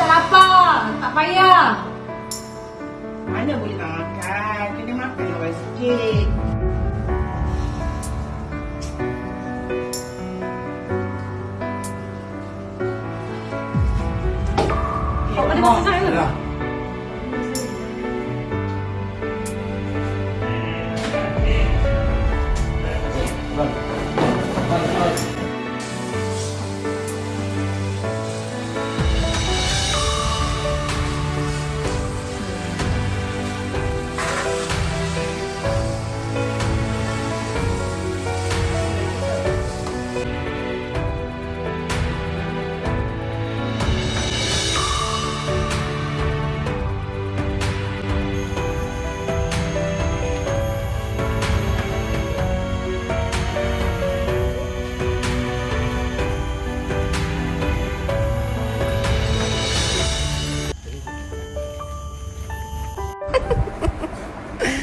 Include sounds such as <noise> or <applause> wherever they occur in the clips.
tak lapar. Tak payah. Mana boleh nak makan? Kena makan orang sikit. Kau ada masak saya ke?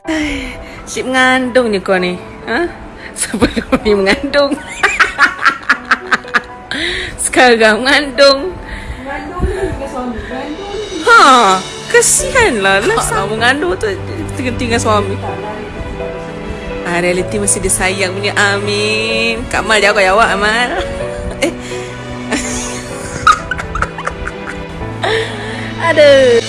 <sighs> Cik mengandung je kau ni. Ha? Sebelum <laughs> ni mengandung. <laughs> Sekarang mengandung. Mengandung ni dengan suami. Mengandung ni. Ha, kesianlah lah sama mengandung tu tinggal-tinggal suami. Ah, reality masih dia sayang punya. Amin. Kak Mal jawab jawab Amal. <laughs> Eh. Aduh.